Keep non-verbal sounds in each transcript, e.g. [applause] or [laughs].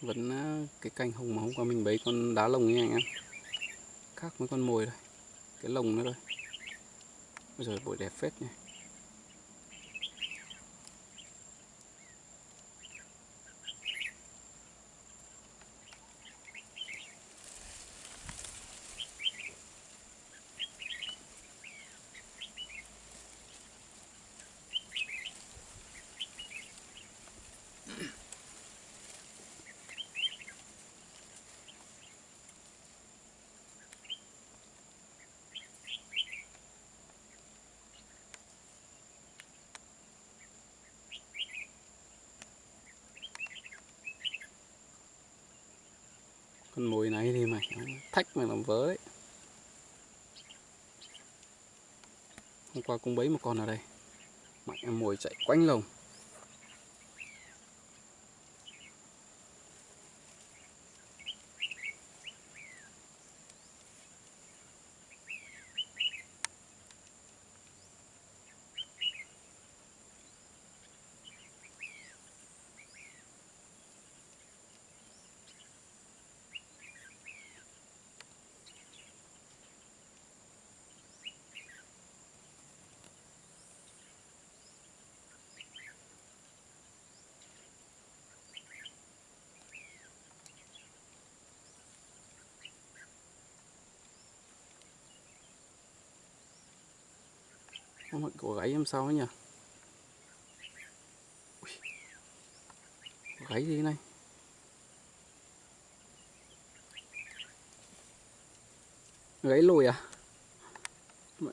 vẫn ờ, cái cành hồng mà hôm qua mình bấy con đá lồng nha anh em. Khác với con mồi đây cái lồng nữa đây bây giờ bội đẹp phết này con mồi này thì mày thách mày làm vớ đấy. Hôm qua cũng bấy một con ở đây. Mạnh em mồi chạy quanh lồng. Không mọi của gãy em sao ấy nhỉ? Gãy gì này? Gãy lùi à? Mẹ.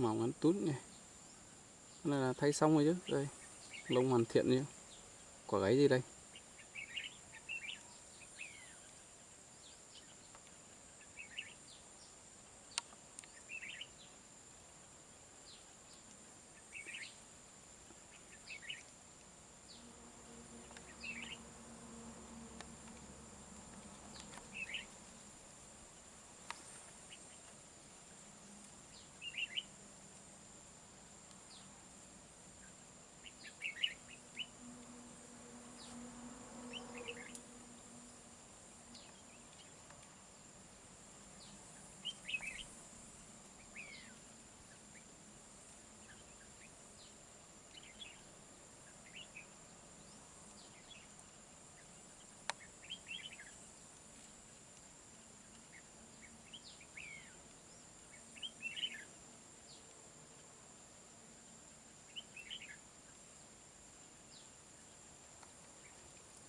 Mỏng ngắn tút này này là thay xong rồi chứ. Đây, lông hoàn thiện chứ. Quả gáy gì đây?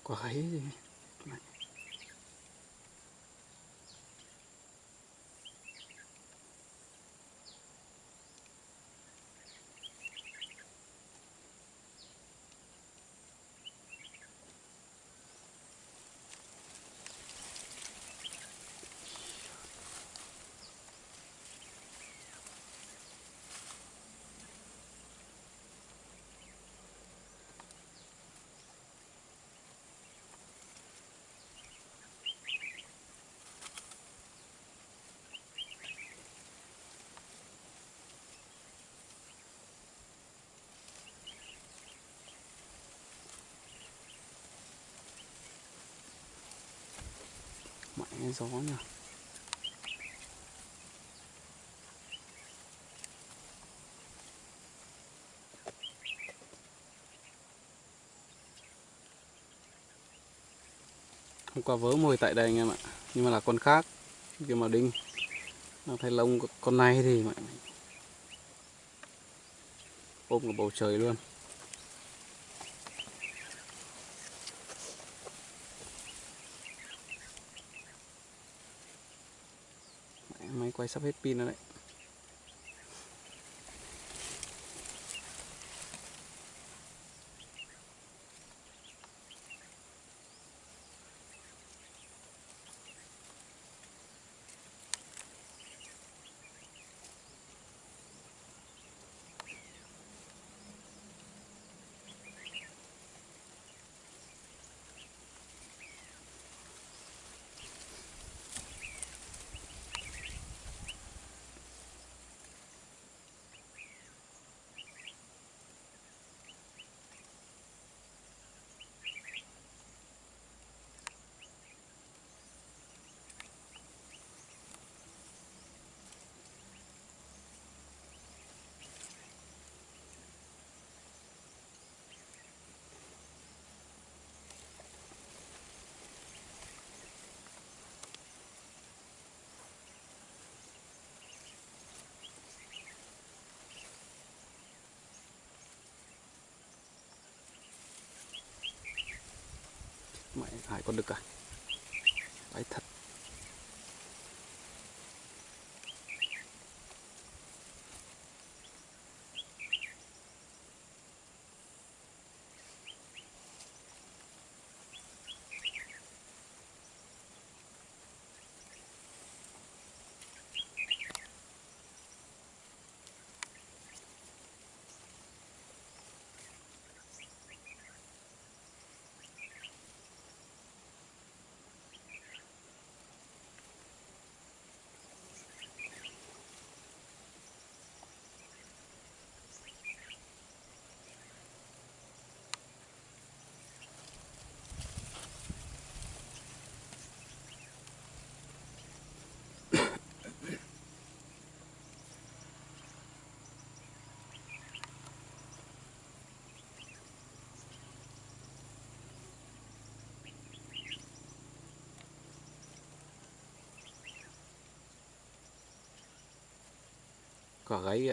Quả gáy thấy gió nhỉ? Hôm qua vớ mồi tại đây anh em ạ, nhưng mà là con khác kia mà đinh. Nó thấy lông con này thì mạnh ôm cả bầu trời luôn. Mẹ, máy quay sắp hết pin rồi đấy mẹ hải con đực à? Đấy thật. Cỏ gáy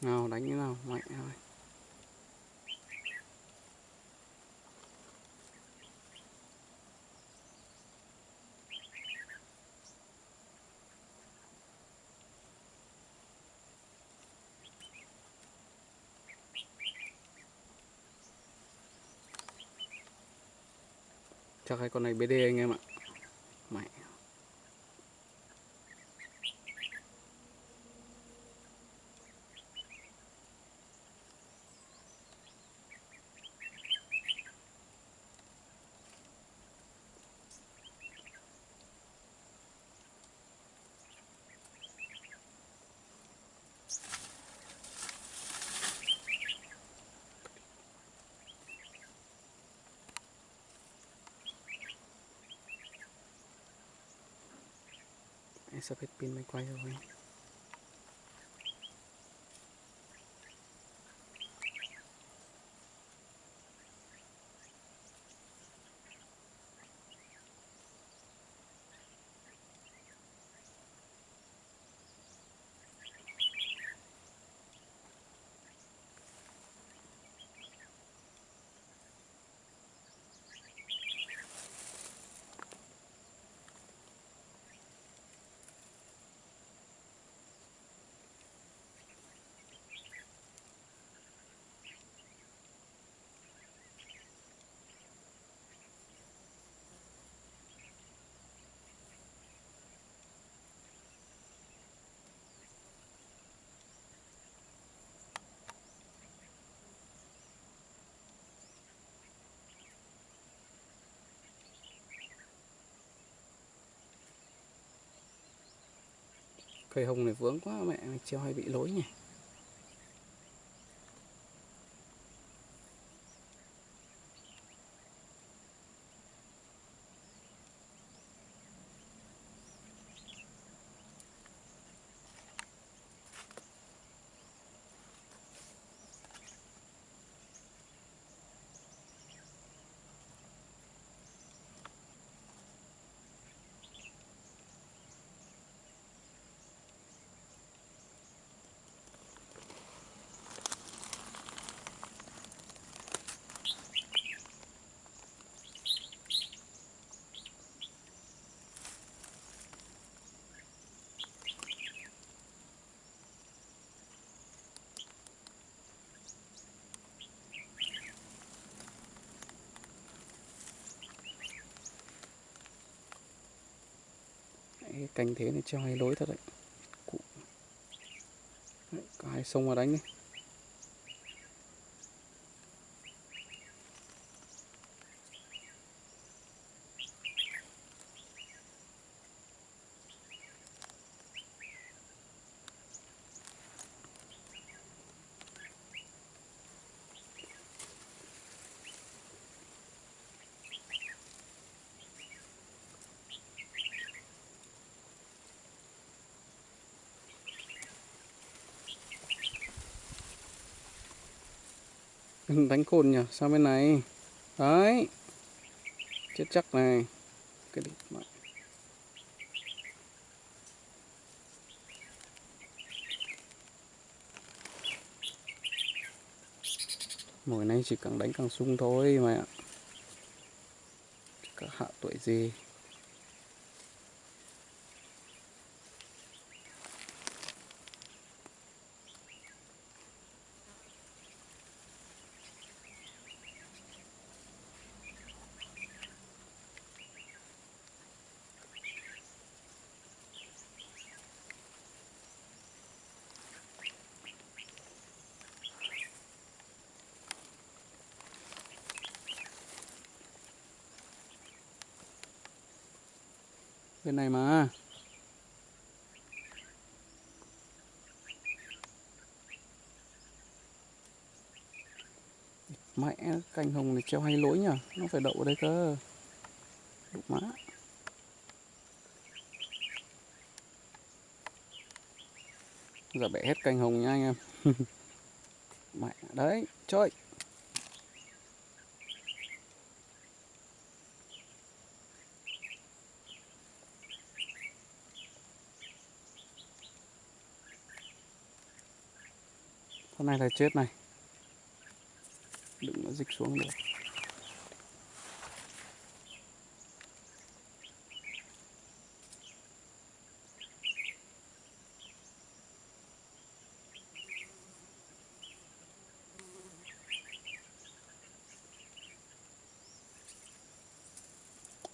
nào đánh như nào mạnh thôi. Chắc hai con này BD anh em ạ. Ist er mit mir gleich Cây hồng này vướng quá mẹ treo hay bị lối nhỉ? Cái cành thế này treo hay lối thật đấy Cụ. Đấy, có hai sông vào đánh đi đánh cồn nhỉ? Sang bên này? Đấy. Chết chắc này. Cái đít mạnh. Mồi này chỉ càng đánh càng sung thôi mà cả hạ tuổi gì bên này mà. Mẹ, cành hồng này treo hay lỗi nhỉ nó phải đậu ở đây cơ. Đụng má. Giờ bẻ hết cành hồng nha anh em. [laughs] Mẹ, đấy chơi con này là chết này. Đừng có dịch xuống được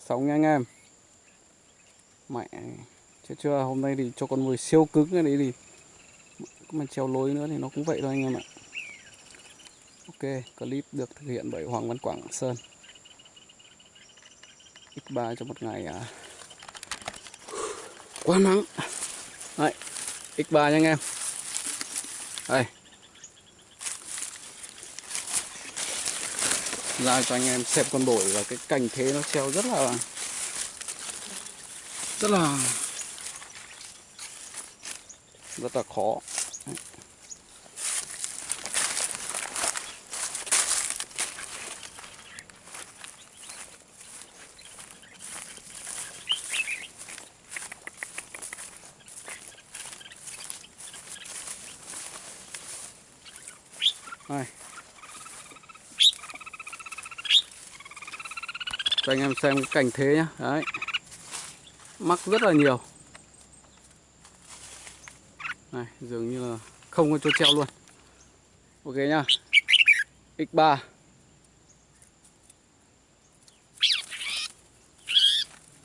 Sống nha anh em. Mẹ chưa chưa? Hôm nay thì cho con mồi siêu cứng cái đấy thì mà treo lối nữa thì nó cũng vậy thôi anh em ạ. Ok, clip được thực hiện bởi Hoàng Văn Quảng Sơn. X3 cho một ngày à? Quá nắng. Đấy X3 nha anh em. Đây. Ra cho anh em xem con bổi và cái cành thế nó treo rất là rất là rất là khó Đấy. Đây cho anh em xem cái cảnh thế nhá. Đấy. Mắc rất là nhiều. Này, dường như là không có chỗ treo luôn. Ok nhá. X3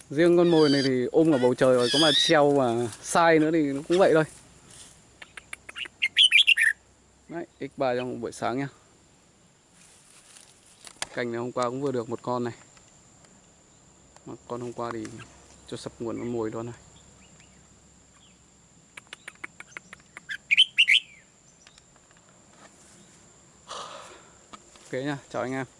riêng con mồi này thì ôm ở bầu trời rồi, có mà treo mà sai nữa thì nó cũng vậy thôi. Đấy x3 trong buổi sáng nhá. Cành này hôm qua cũng vừa được một con này con hôm qua thì cho sập nguồn con mồi đó này. Ok nha chào anh em.